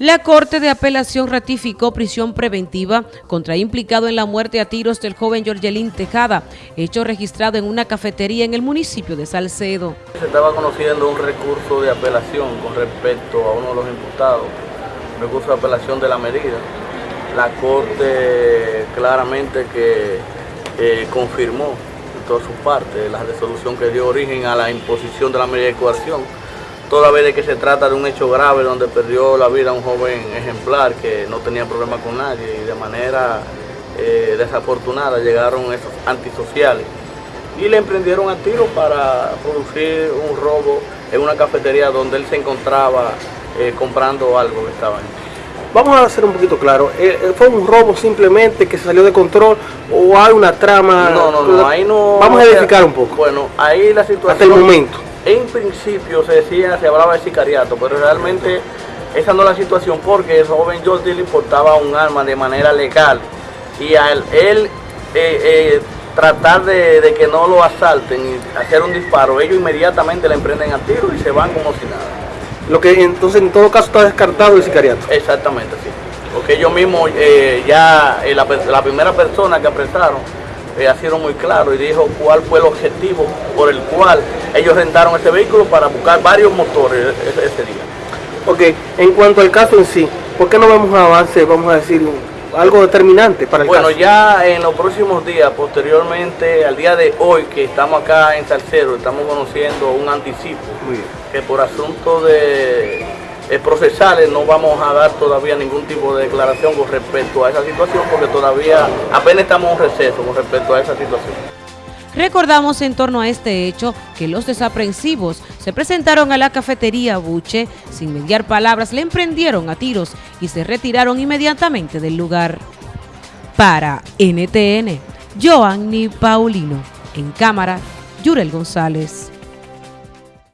La Corte de Apelación ratificó prisión preventiva contra implicado en la muerte a tiros del joven Georgelín Tejada, hecho registrado en una cafetería en el municipio de Salcedo. Se estaba conociendo un recurso de apelación con respecto a uno de los imputados, un recurso de apelación de la medida. La Corte claramente que eh, confirmó en toda su parte la resolución que dio origen a la imposición de la medida de coerción toda vez de que se trata de un hecho grave donde perdió la vida un joven ejemplar que no tenía problema con nadie y de manera eh, desafortunada llegaron esos antisociales y le emprendieron a tiro para producir un robo en una cafetería donde él se encontraba eh, comprando algo que estaba ahí. Vamos a hacer un poquito claro, eh, ¿fue un robo simplemente que se salió de control o hay una trama? No, no, no, ahí no... Vamos a edificar un poco. Bueno, ahí la situación... Hasta el momento en principio se decía, se hablaba de sicariato, pero realmente esa no es la situación porque el joven Jordi le portaba un arma de manera legal y al él eh, eh, tratar de, que no lo asalten y hacer un disparo, ellos inmediatamente le emprenden a tiro y se van como si nada. Lo que entonces en todo caso está descartado el sicariato. Exactamente, sí. Porque ellos mismos, eh, ya la, la primera persona que apresaron, eh, ha sido muy claro y dijo cuál fue el objetivo por el cual ellos rentaron ese vehículo para buscar varios motores ese, día. Ok, en cuanto al caso en sí, ¿por qué no vemos avance, vamos a decir, algo determinante para el bueno, caso? Bueno, ya en los próximos días, posteriormente al día de hoy que estamos acá en Salcero, estamos conociendo un anticipo que por asunto de eh, procesales no vamos a dar todavía ningún tipo de declaración con respecto a esa situación porque todavía apenas estamos en receso con respecto a esa situación. Recordamos en torno a este hecho que los desaprensivos se presentaron a la cafetería Buche, sin mediar palabras le emprendieron a tiros y se retiraron inmediatamente del lugar. Para NTN, Joanny Paulino, en cámara, Yurel González.